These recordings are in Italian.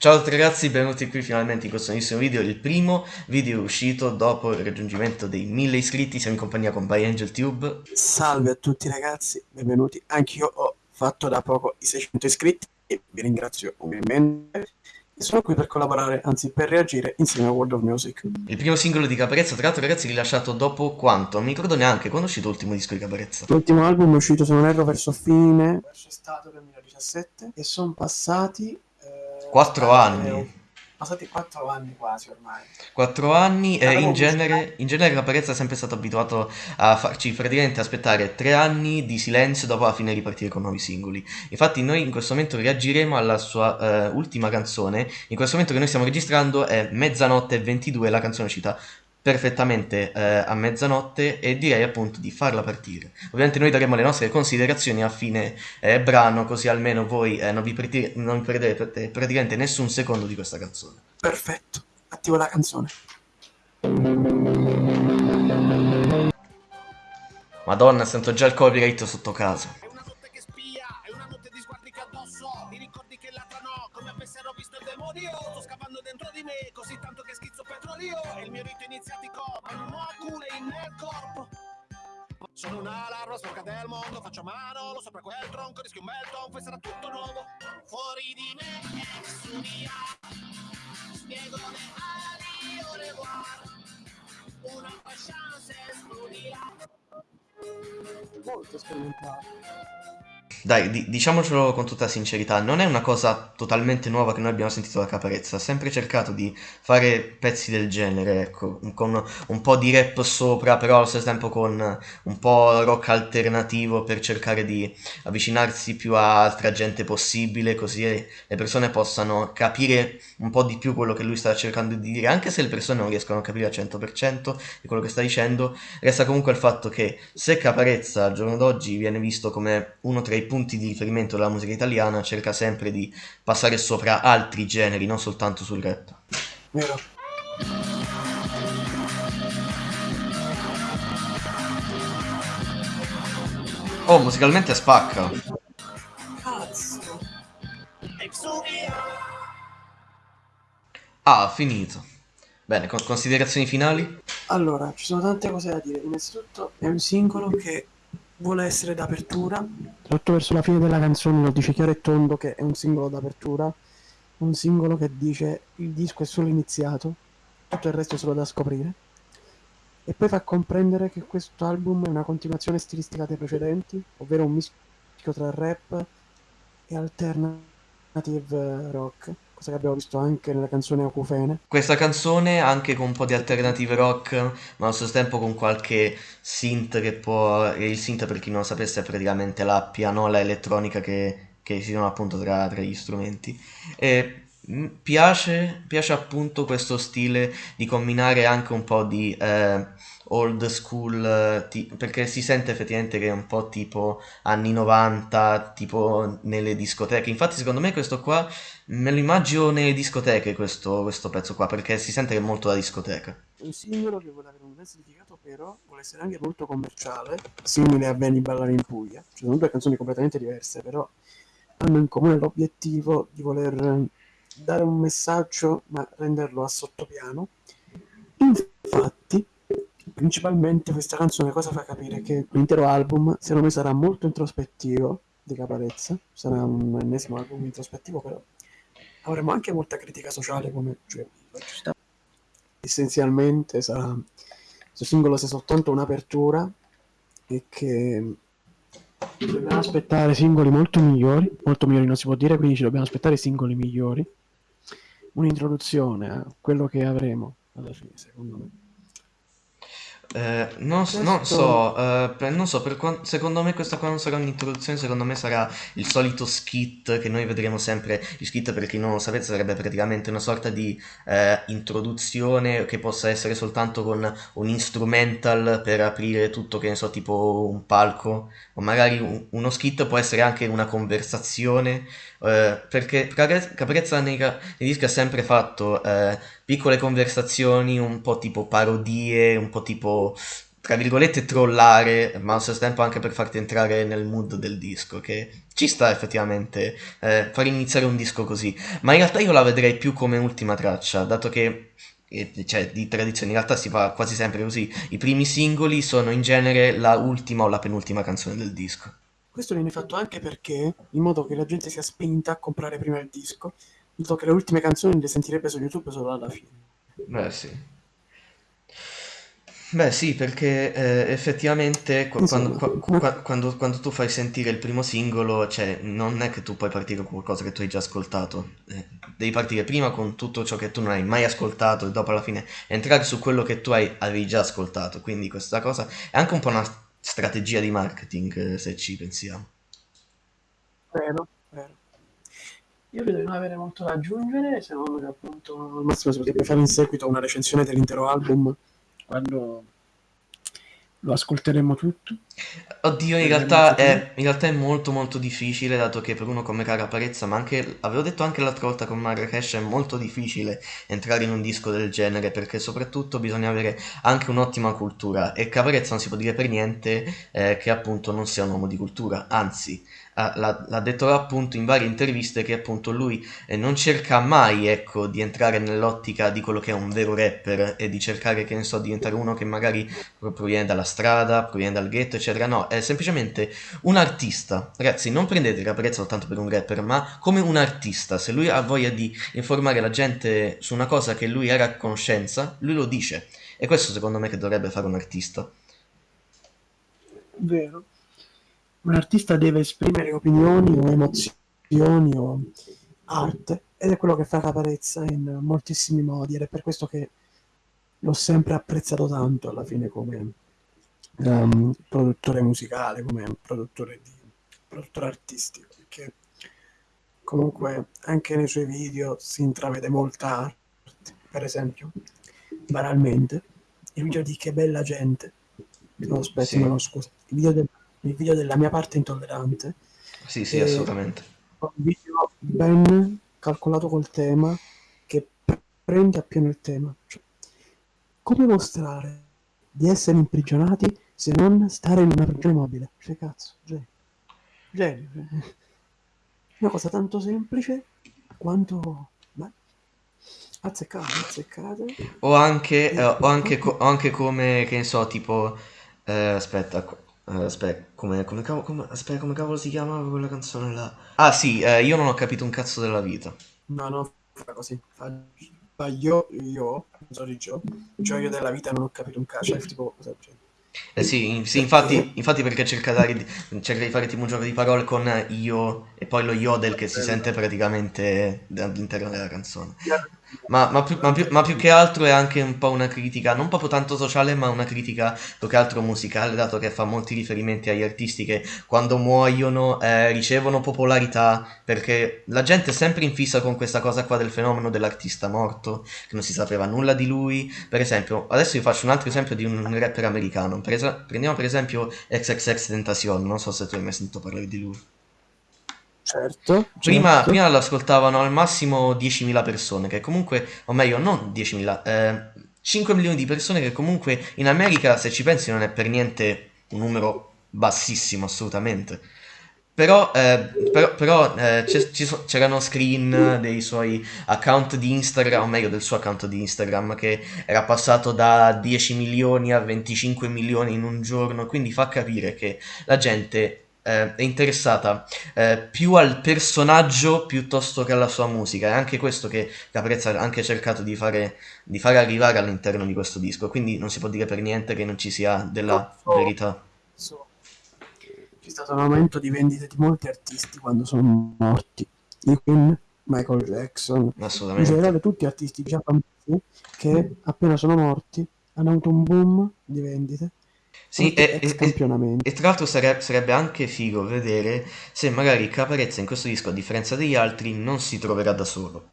Ciao a tutti ragazzi, benvenuti qui finalmente in questo nuovissimo video, il primo video uscito dopo il raggiungimento dei 1000 iscritti, siamo in compagnia con ByAngelTube. Salve a tutti ragazzi, benvenuti, anch'io ho fatto da poco i 600 iscritti e vi ringrazio ovviamente e sono qui per collaborare, anzi per reagire insieme a World of Music. Il primo singolo di Caparezza, tra l'altro ragazzi, rilasciato dopo quanto? Non mi ricordo neanche, quando è uscito l'ultimo disco di Caparezza? L'ultimo album è uscito, se non erro, verso fine, verso estate 2017 e sono passati Quattro anni. Passati quattro anni quasi ormai. Quattro anni e in genere, in genere la Parezza è sempre stato abituato a farci praticamente aspettare tre anni di silenzio dopo la fine ripartire con nuovi singoli. Infatti noi in questo momento reagiremo alla sua uh, ultima canzone. In questo momento che noi stiamo registrando è Mezzanotte e 22, la canzone uscita perfettamente eh, a mezzanotte e direi appunto di farla partire. Ovviamente noi daremo le nostre considerazioni a fine eh, brano così almeno voi eh, non, vi non vi perdete praticamente nessun secondo di questa canzone. Perfetto, attivo la canzone. Madonna, sento già il copyright sotto casa. È una notte che spia, è una notte di sguardi che addosso, i ricordi che latrano, come avessero visto il demonio, dentro di me, così tanto che schizzo petrolio, e il mio rito iniziatico, ma non ho alcune nel corpo. Sono una larva sporca del mondo, faccio mano, lo sopra quel tronco, rischio un bel tonfo e sarà tutto nuovo. Fuori di me è su via, spiego le ali, au revoir, una chance esplodila molto sperimentale. Dai, di diciamocelo con tutta sincerità, non è una cosa totalmente nuova che noi abbiamo sentito da Caparezza, ha sempre cercato di fare pezzi del genere, ecco, con un po' di rap sopra, però allo stesso tempo con un po' rock alternativo per cercare di avvicinarsi più a altra gente possibile, così le persone possano capire un po' di più quello che lui sta cercando di dire, anche se le persone non riescono a capire al 100% di quello che sta dicendo, resta comunque il fatto che se Caparezza al giorno d'oggi viene visto come uno tra i punti di riferimento della musica italiana cerca sempre di passare sopra altri generi, non soltanto sul rap. Vero. Oh, musicalmente spacca. Cazzo. Ah, finito. Bene, con considerazioni finali? Allora, ci sono tante cose da dire. Innanzitutto è un singolo che vuole essere d'apertura. Soprattutto verso la fine della canzone lo dice chiaro e tondo che è un singolo d'apertura. Un singolo che dice il disco è solo iniziato, tutto il resto è solo da scoprire. E poi fa comprendere che questo album è una continuazione stilistica dei precedenti, ovvero un mischio tra rap e alternative rock cosa che abbiamo visto anche nella canzone Acufene. Questa canzone anche con un po' di alternative rock, ma allo stesso tempo con qualche synth che può... Il synth per chi non lo sapesse è praticamente la pianola elettronica che, che si trova appunto tra, tra, gli strumenti. E piace, piace appunto questo stile di combinare anche un po' di... Eh, old school, ti- perché si sente effettivamente che è un po' tipo anni 90, tipo nelle discoteche. Infatti, secondo me, questo qua me lo immagino nelle discoteche. Questo, questo pezzo qua, perché si sente che è molto da discoteca. Un singolo che vuole avere un gran significato, però vuole essere anche molto commerciale, simile a Benny Ballare in Puglia. Ci sono due canzoni completamente diverse, però hanno in comune l'obiettivo di voler dare un messaggio, ma renderlo a sottopiano. Infatti, Principalmente questa canzone cosa fa capire? Che l'intero album, secondo me, sarà molto introspettivo di Caparezza, sarà un ennesimo album introspettivo, però avremo anche molta critica sociale come cioè, essenzialmente sarà questo singolo sia soltanto un'apertura e che dobbiamo aspettare singoli molto migliori, molto migliori non si può dire, quindi ci dobbiamo aspettare singoli migliori, un'introduzione a quello che avremo alla fine, secondo me. Eh, non, non so, eh, per- non so, secondo me questa qua non sarà un'introduzione, secondo me sarà il solito skit che noi vedremo sempre. Il skit, per chi non lo sapete, sarebbe praticamente una sorta di eh, introduzione che possa essere soltanto con un instrumental per aprire tutto, che ne so, tipo un palco, o magari un- uno skit può essere anche una conversazione, eh, perché Caprezza nei, nei dischi ha sempre fatto eh, piccole conversazioni, un po' tipo parodie, un po' tipo tra virgolette, trollare, ma allo stesso tempo anche per farti entrare nel mood del disco, che ci sta effettivamente eh, far iniziare un disco così. Ma in realtà io la vedrei più come ultima traccia, dato che eh, cioè, di tradizione in realtà si fa quasi sempre così. I primi singoli sono in genere la ultima o la penultima canzone del disco. Questo viene fatto anche perché, in modo che la gente sia spinta a comprare prima il disco, modo che le ultime canzoni le sentirebbe su YouTube solo alla fine. Beh, sì. Beh, sì, perché eh, effettivamente qu- quando, ma qua- quando- quando tu fai sentire il primo singolo, cioè, non è che tu puoi partire con qualcosa che tu hai già ascoltato. Eh, devi partire prima con tutto ciò che tu non hai mai ascoltato e dopo alla fine entrare su quello che tu hai, avevi già ascoltato. Quindi questa cosa è anche un po' una strategia di marketing, eh, se ci pensiamo. vero, vero. Io credo di non avere molto da aggiungere, se non che appunto al massimo si potrebbe fare in seguito una recensione dell'intero album quando lo ascolteremo tutto. Oddio, in realtà è, in realtà è molto molto difficile, dato che per uno come Cara Parezza, ma anche, avevo detto anche l'altra volta con Marrakesh, è molto difficile entrare in un disco del genere, perché soprattutto bisogna avere anche un'ottima cultura, e Caparezza non si può dire per niente eh, che appunto non sia un uomo di cultura, anzi, l'ha, l'ha detto appunto in varie interviste che appunto lui eh, non cerca mai, ecco, di entrare nell'ottica di quello che è un vero rapper e di cercare, che ne so, di diventare uno che magari proviene dalla strada, proviene dal ghetto, eccetera. No, è semplicemente un artista. Ragazzi, non prendete Caparezza soltanto per un rapper, ma come un artista. Se lui ha voglia di informare la gente su una cosa che lui era a conoscenza, lui lo dice. E questo secondo me che dovrebbe fare un artista. Vero. Un artista deve esprimere opinioni o emozioni o arte ed è quello che fa Caparezza in moltissimi modi ed è per questo che l'ho sempre apprezzato tanto alla fine come ehm, produttore musicale, come produttore, di, produttore artistico, perché comunque anche nei suoi video si intravede molta arte, per esempio, banalmente, il video di Che bella gente, no aspetta, Sì, no, scusa, il video, del- il video della mia parte intollerante, sì, sì, assolutamente. un video ben calcolato col tema, che pre- prende appieno il tema. Cioè, come mostrare di essere imprigionati se non stare in una prigione mobile? Cioè, cazzo, genio. Genio. cioè. Una cosa tanto semplice quanto... Beh, azzeccate. O anche, eh, o anche, co- o anche come, che ne so, tipo, eh, aspetta, eh, aspetta, come, come cavolo, come- aspetta, come cavolo si chiamava quella canzone là? Ah sì, eh, io non ho capito un cazzo della vita. No, no, fa così. Fa, fa io, io, sorry Gio, cioè io della vita non ho capito un cazzo, cioè tipo genere. Eh sì, in- sì, infatti, infatti perché cerca, di- cerca di fare tipo un gioco di parole con io e poi lo yodel che si sente praticamente all'interno della canzone. Ma, ma più, ma più- ma più che altro è anche un po' una critica, non proprio tanto sociale, ma una critica più che altro musicale, dato che fa molti riferimenti agli artisti che quando muoiono eh, ricevono popolarità, perché la gente è sempre in fissa con questa cosa qua del fenomeno dell'artista morto, che non si sapeva nulla di lui. Per esempio, adesso vi faccio un altro esempio di un rapper americano. Per es- prendiamo per esempio XXX Tentacion, non so se tu hai mai sentito parlare di lui. Certo, Prima, certo. prima lo ascoltavano al massimo 10.000 persone, che comunque, o meglio, non 10.000, eh, 5 milioni di persone che comunque in America, se ci pensi, non è per niente un numero bassissimo, assolutamente. Però, eh, però, però, eh, c'erano screen dei suoi account di Instagram, o meglio del suo account di Instagram, che era passato da 10 milioni a 25 milioni in un giorno, quindi fa capire che la gente eh, è interessata eh, più al personaggio piuttosto che alla sua musica. È anche questo che Caprezza ha anche cercato di fare, di fare arrivare all'interno di questo disco. Quindi non si può dire per niente che non ci sia della Purtroppo verità. so, c'è stato un aumento di vendite di molti artisti quando sono morti. I Queen, Michael Jackson, in Assolutamente. generale tutti artisti già famosi che appena sono morti hanno avuto un boom di vendite, Sì, e, e- e- e tra l'altro sare- sarebbe anche figo vedere se magari Caparezza in questo disco, a differenza degli altri, non si troverà da solo.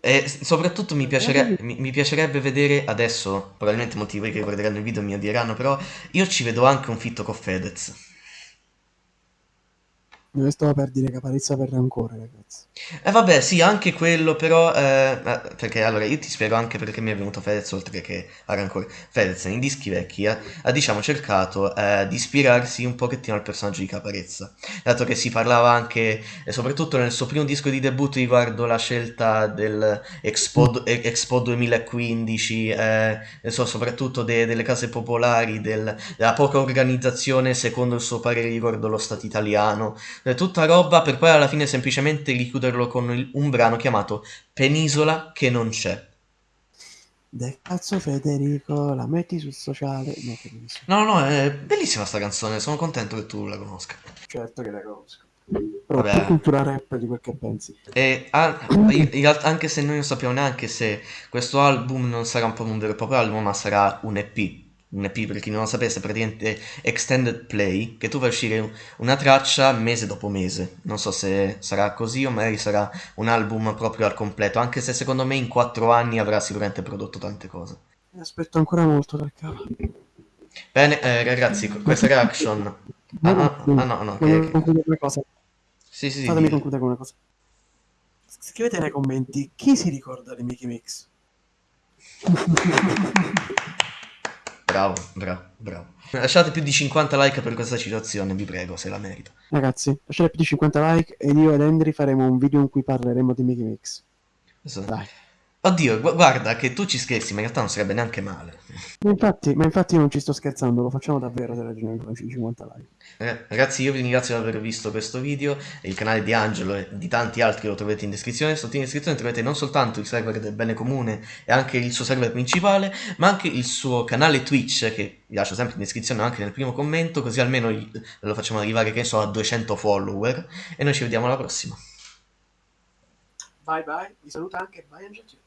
E soprattutto mi, piacere- mi, mi piacerebbe vedere adesso, probabilmente molti di voi che guarderanno il video mi odieranno, però io ci vedo anche un fitto con Fedez. Io stavo per dire caparezza per rancore, ragazzi. E vabbè, sì, anche quello, però, eh, eh, perché allora io ti spiego anche perché mi è venuto Fedez oltre che a Rancore. Fedez nei dischi vecchi ha, ha, diciamo cercato eh, di ispirarsi un pochettino al personaggio di Caparezza, dato che si parlava anche, e soprattutto nel suo primo disco di debutto riguardo la scelta del Expo, Expo 2015, eh, so, soprattutto de, delle case popolari, del, della poca organizzazione secondo il suo parere riguardo lo Stato italiano, eh, tutta roba per poi alla fine semplicemente richiuderlo con il, un brano chiamato Penisola che non c'è. Del cazzo Federico, la metti sul sociale? No, no, no, è bellissima sta canzone, sono contento che tu la conosca. Certo che la conosco. Però Vabbè. cultura rap di quel che pensi. E ah, anche se noi non sappiamo neanche se questo album non sarà un po' un vero e proprio album, ma sarà un EP un EP per chi non lo sapesse, praticamente extended play, che tu fai uscire una traccia mese dopo mese. Non so se sarà così o magari sarà un album proprio al completo, anche se secondo me in quattro anni avrà sicuramente prodotto tante cose. Aspetto ancora molto dal cavo. Bene, eh, ragazzi, questa reaction... Ah, ah, ah no, no, che... concludere una cosa. Sì, sì, Fatemi concludere con una cosa. Scrivete nei commenti chi si ricorda di Mickey Mix. Bravo, bravo, bravo. Lasciate più di 50 like per questa citazione, vi prego, se la merita. Ragazzi, lasciate più di 50 like ed io ed Henry faremo un video in cui parleremo di Mickey Mix. Esatto. Dai. Oddio, gu- guarda che tu ci scherzi, ma in realtà non sarebbe neanche male. Ma infatti, ma infatti non ci sto scherzando, lo facciamo davvero se ragioniamo con 50 like. Eh, ragazzi, io vi ringrazio di aver visto questo video. Il canale di Angelo e di tanti altri lo trovate in descrizione. Sotto in descrizione trovate non soltanto il server del bene comune e anche il suo server principale, ma anche il suo canale Twitch che vi lascio sempre in descrizione anche nel primo commento, così almeno lo facciamo arrivare, che so, a 200 follower. E noi ci vediamo alla prossima. Bye bye, vi saluta anche Bye Angelo.